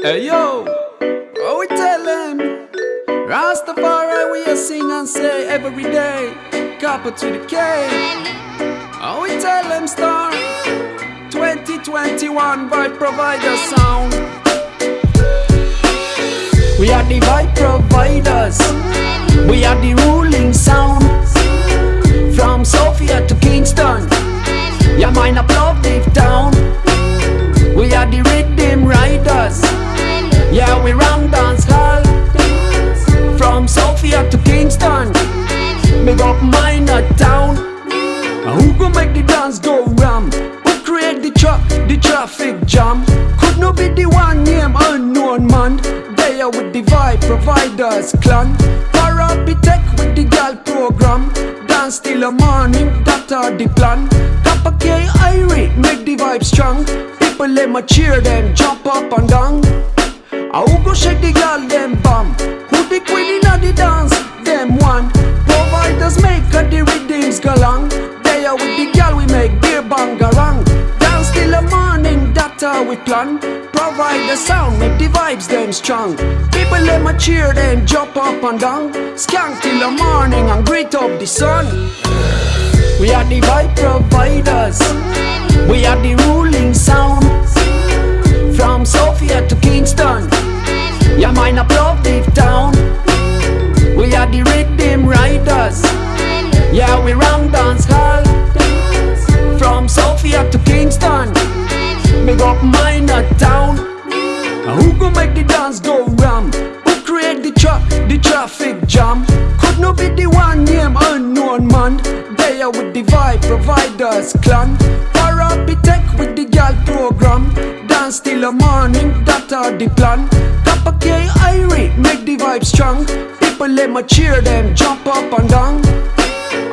Hey yo, what we tell them? Rastafari we a sing and say every day, copper to the K. How we tell them star? 2021 vibe provider sound. We are the vibe providers. We are the ruling sound. From Sofia to Kingston. Yeah, mine up Yeah, we ram dance hall. From Sofia to Kingston. Big up minor town. Who gon' make the dance go ram? Who create the tra the traffic jam? Could no be the one name unknown man. They are with the vibe providers clan. Parapitech with the gal program. Dance till the morning, that are the plan. Kappa K Irie, make the vibe strong. People let my cheer them, jump up and down. I who go shake the gal them bum? Who the queen inna the dance? Them one. Providers make a the rhythms go long. They are with the gal we make beer bangarang. Dance till the morning, that how we plan. Provide the sound, make the vibes them strong. People let my cheer them jump up and down. Skank till the morning and greet up the sun. We are the vibe providers. We are the Mine up love deep down. We are the rhythm riders. Yeah, we ram dance hall. From Sofia to Kingston. Big up minor town. Who gon' make the dance go ram? Who create the tra the traffic jam? Could no be the one name unknown man. They are with the vibe providers clan. Parapitech with the gal program. Dance till the morning, that are the plan. Kappa K vibe strong. People let my cheer them, jump up and down.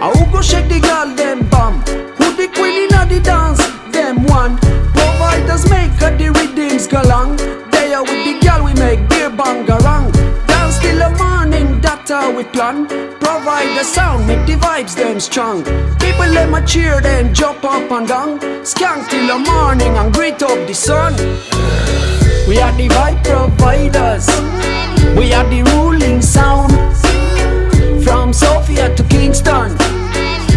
I will go shake the gal them bum? Who the queen inna the dance? Them one. Providers make a the rhythms go long. They are with the gal we make beer bangarang. Dance till the morning, that how we plan. Provide the sound, make the vibes them strong. People let my cheer them jump up and down. Skank till the morning and greet up the sun. We are the vibe providers. We are the ruling sound. From Sofia to Kingston.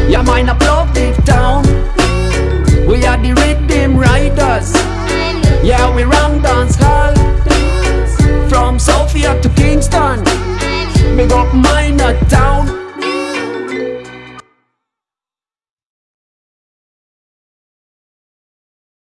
Yeah, mine up.